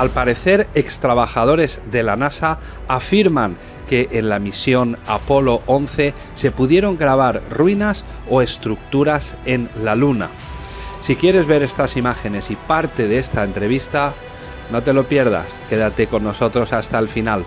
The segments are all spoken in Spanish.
Al parecer, extrabajadores de la NASA afirman que en la misión Apolo 11 se pudieron grabar ruinas o estructuras en la Luna. Si quieres ver estas imágenes y parte de esta entrevista, no te lo pierdas, quédate con nosotros hasta el final.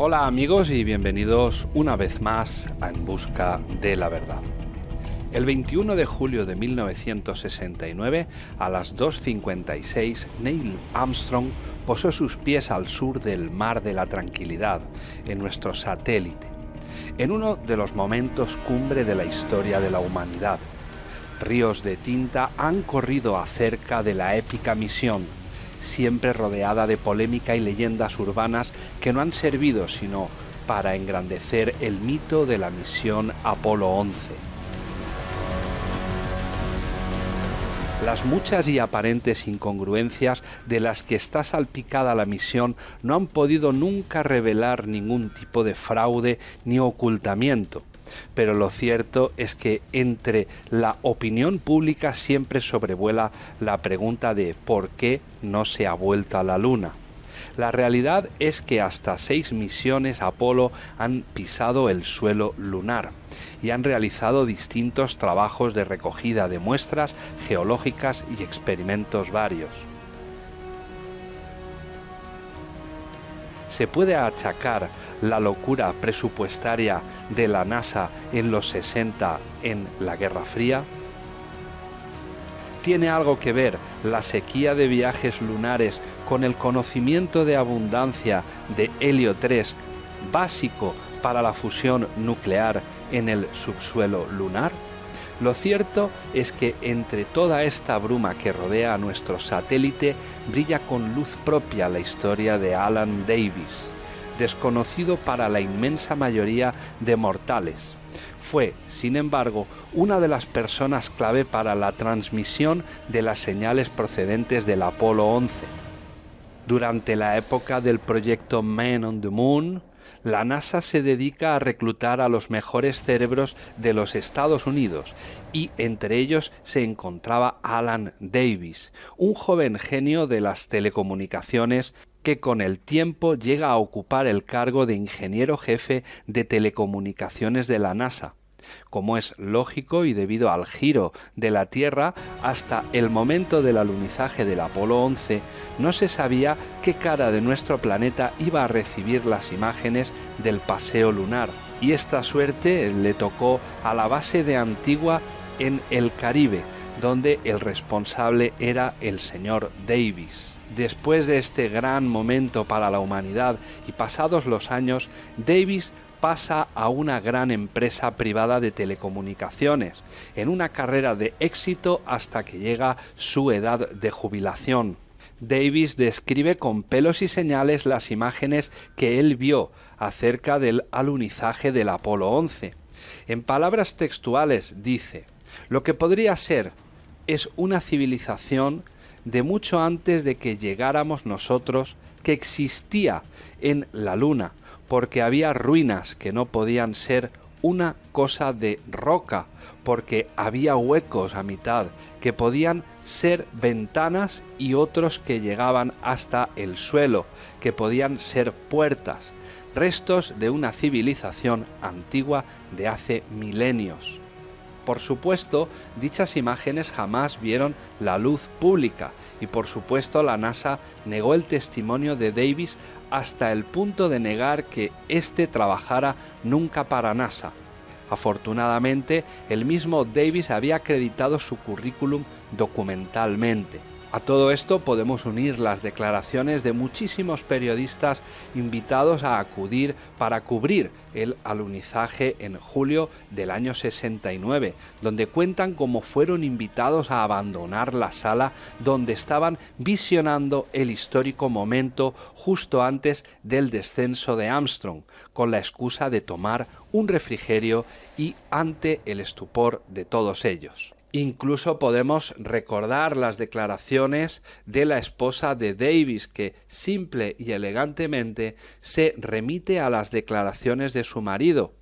Hola amigos y bienvenidos una vez más a En Busca de la Verdad. El 21 de julio de 1969, a las 2.56, Neil Armstrong posó sus pies al sur del Mar de la Tranquilidad, en nuestro satélite, en uno de los momentos cumbre de la historia de la humanidad. Ríos de tinta han corrido acerca de la épica misión siempre rodeada de polémica y leyendas urbanas que no han servido sino para engrandecer el mito de la misión Apolo 11. Las muchas y aparentes incongruencias de las que está salpicada la misión no han podido nunca revelar ningún tipo de fraude ni ocultamiento pero lo cierto es que entre la opinión pública siempre sobrevuela la pregunta de por qué no se ha vuelto a la Luna. La realidad es que hasta seis misiones Apolo han pisado el suelo lunar y han realizado distintos trabajos de recogida de muestras geológicas y experimentos varios. Se puede achacar la locura presupuestaria de la NASA en los 60 en la Guerra Fría? ¿Tiene algo que ver la sequía de viajes lunares con el conocimiento de abundancia de helio 3 básico para la fusión nuclear en el subsuelo lunar? Lo cierto es que entre toda esta bruma que rodea a nuestro satélite brilla con luz propia la historia de Alan Davis, desconocido para la inmensa mayoría de mortales. Fue, sin embargo, una de las personas clave para la transmisión de las señales procedentes del Apolo 11. Durante la época del proyecto Man on the Moon, la NASA se dedica a reclutar a los mejores cerebros de los Estados Unidos y entre ellos se encontraba Alan Davis, un joven genio de las telecomunicaciones que con el tiempo llega a ocupar el cargo de ingeniero jefe de telecomunicaciones de la NASA como es lógico y debido al giro de la Tierra hasta el momento del alunizaje del Apolo 11, no se sabía qué cara de nuestro planeta iba a recibir las imágenes del paseo lunar. Y esta suerte le tocó a la base de Antigua en el Caribe, donde el responsable era el señor Davis. Después de este gran momento para la humanidad y pasados los años, Davis pasa a una gran empresa privada de telecomunicaciones, en una carrera de éxito hasta que llega su edad de jubilación. Davis describe con pelos y señales las imágenes que él vio acerca del alunizaje del Apolo 11. En palabras textuales dice, lo que podría ser es una civilización de mucho antes de que llegáramos nosotros que existía en la Luna, porque había ruinas que no podían ser una cosa de roca, porque había huecos a mitad que podían ser ventanas y otros que llegaban hasta el suelo, que podían ser puertas, restos de una civilización antigua de hace milenios. Por supuesto, dichas imágenes jamás vieron la luz pública y por supuesto la NASA negó el testimonio de Davis hasta el punto de negar que éste trabajara nunca para NASA. Afortunadamente, el mismo Davis había acreditado su currículum documentalmente. A todo esto podemos unir las declaraciones de muchísimos periodistas invitados a acudir para cubrir el alunizaje en julio del año 69, donde cuentan cómo fueron invitados a abandonar la sala donde estaban visionando el histórico momento justo antes del descenso de Armstrong, con la excusa de tomar un refrigerio y ante el estupor de todos ellos. Incluso podemos recordar las declaraciones de la esposa de Davis, que simple y elegantemente se remite a las declaraciones de su marido,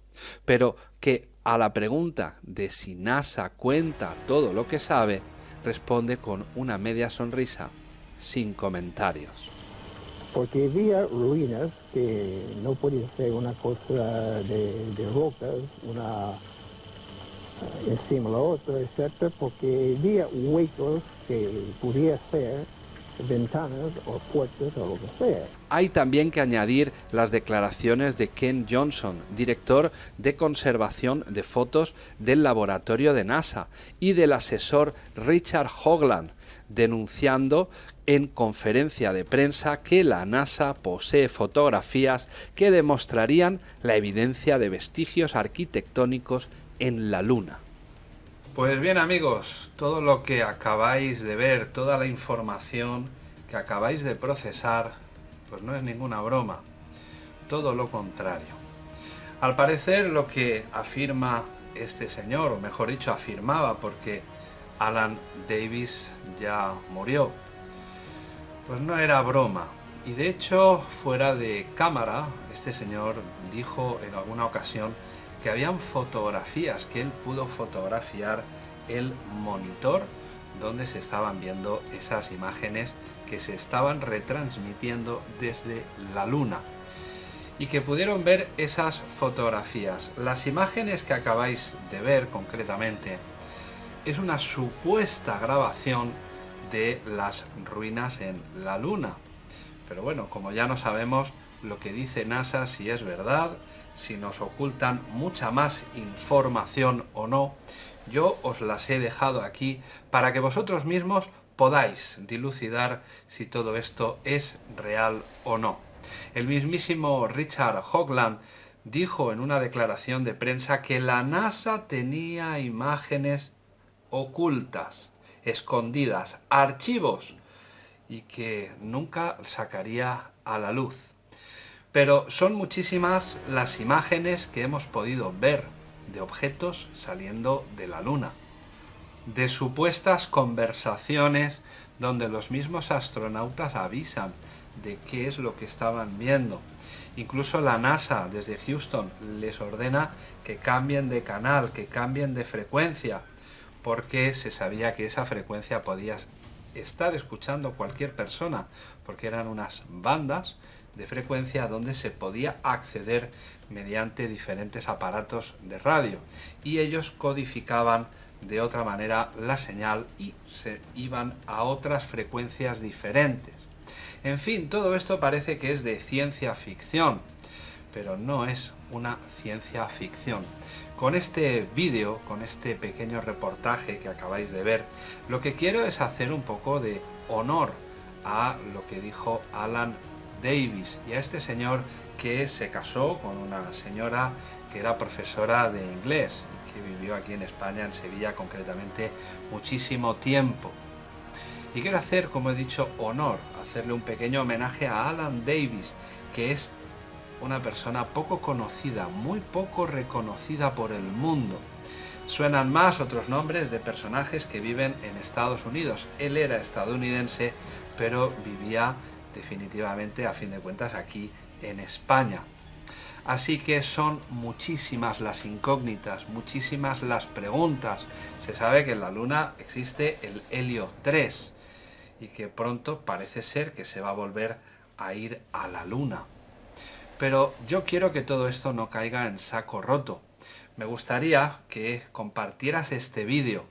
pero que a la pregunta de si NASA cuenta todo lo que sabe, responde con una media sonrisa, sin comentarios. Porque había ruinas que no podía ser una cosa de rocas, una encima la otra, etc., porque había huecos que podía ser ventanas o puertas o lo que sea. Hay también que añadir las declaraciones de Ken Johnson, director de conservación de fotos del laboratorio de NASA, y del asesor Richard Hogland, denunciando en conferencia de prensa que la NASA posee fotografías que demostrarían la evidencia de vestigios arquitectónicos en la Luna. Pues bien amigos, todo lo que acabáis de ver, toda la información que acabáis de procesar, pues no es ninguna broma, todo lo contrario. Al parecer lo que afirma este señor, o mejor dicho afirmaba porque Alan Davis ya murió, pues no era broma. Y de hecho, fuera de cámara, este señor dijo en alguna ocasión que habían fotografías, que él pudo fotografiar el monitor donde se estaban viendo esas imágenes que se estaban retransmitiendo desde la luna y que pudieron ver esas fotografías. Las imágenes que acabáis de ver concretamente es una supuesta grabación de las ruinas en la luna. Pero bueno, como ya no sabemos lo que dice NASA, si es verdad, si nos ocultan mucha más información o no, yo os las he dejado aquí para que vosotros mismos podáis dilucidar si todo esto es real o no. El mismísimo Richard Hoagland dijo en una declaración de prensa que la NASA tenía imágenes ocultas, escondidas, archivos, y que nunca sacaría a la luz. Pero son muchísimas las imágenes que hemos podido ver de objetos saliendo de la Luna, de supuestas conversaciones donde los mismos astronautas avisan de qué es lo que estaban viendo. Incluso la NASA desde Houston les ordena que cambien de canal, que cambien de frecuencia, porque se sabía que esa frecuencia podía estar escuchando cualquier persona, porque eran unas bandas de frecuencia donde se podía acceder mediante diferentes aparatos de radio y ellos codificaban de otra manera la señal y se iban a otras frecuencias diferentes. En fin, todo esto parece que es de ciencia ficción, pero no es una ciencia ficción. Con este vídeo, con este pequeño reportaje que acabáis de ver, lo que quiero es hacer un poco de honor a lo que dijo Alan Davis y a este señor que se casó con una señora que era profesora de inglés que vivió aquí en España, en Sevilla concretamente, muchísimo tiempo. Y quiero hacer, como he dicho, honor, hacerle un pequeño homenaje a Alan Davis, que es una persona poco conocida, muy poco reconocida por el mundo. Suenan más otros nombres de personajes que viven en Estados Unidos. Él era estadounidense, pero vivía definitivamente, a fin de cuentas, aquí en España. Así que son muchísimas las incógnitas, muchísimas las preguntas. Se sabe que en la Luna existe el helio 3 y que pronto parece ser que se va a volver a ir a la Luna. Pero yo quiero que todo esto no caiga en saco roto. Me gustaría que compartieras este vídeo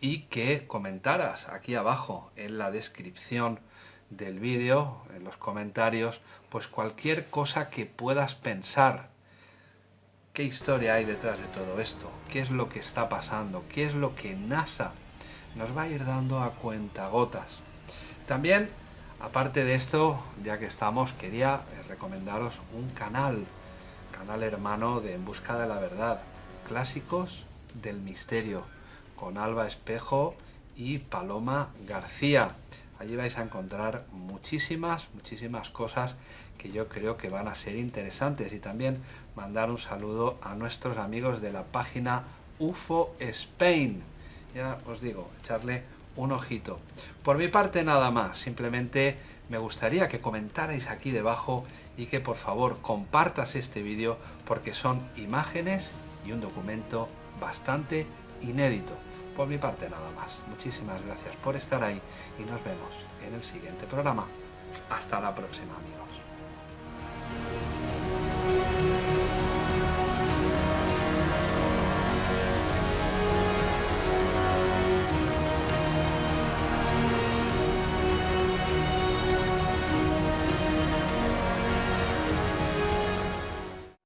y que comentaras aquí abajo en la descripción del vídeo, en los comentarios, pues cualquier cosa que puedas pensar. ¿Qué historia hay detrás de todo esto? ¿Qué es lo que está pasando? ¿Qué es lo que NASA nos va a ir dando a cuentagotas? También, aparte de esto, ya que estamos, quería eh, recomendaros un canal, canal hermano de En Busca de la Verdad, Clásicos del Misterio, con Alba Espejo y Paloma García. Allí vais a encontrar muchísimas, muchísimas cosas que yo creo que van a ser interesantes y también mandar un saludo a nuestros amigos de la página UFO Spain. Ya os digo, echarle un ojito. Por mi parte nada más, simplemente me gustaría que comentarais aquí debajo y que por favor compartas este vídeo porque son imágenes y un documento bastante inédito. Por mi parte nada más. Muchísimas gracias por estar ahí y nos vemos en el siguiente programa. Hasta la próxima amigos.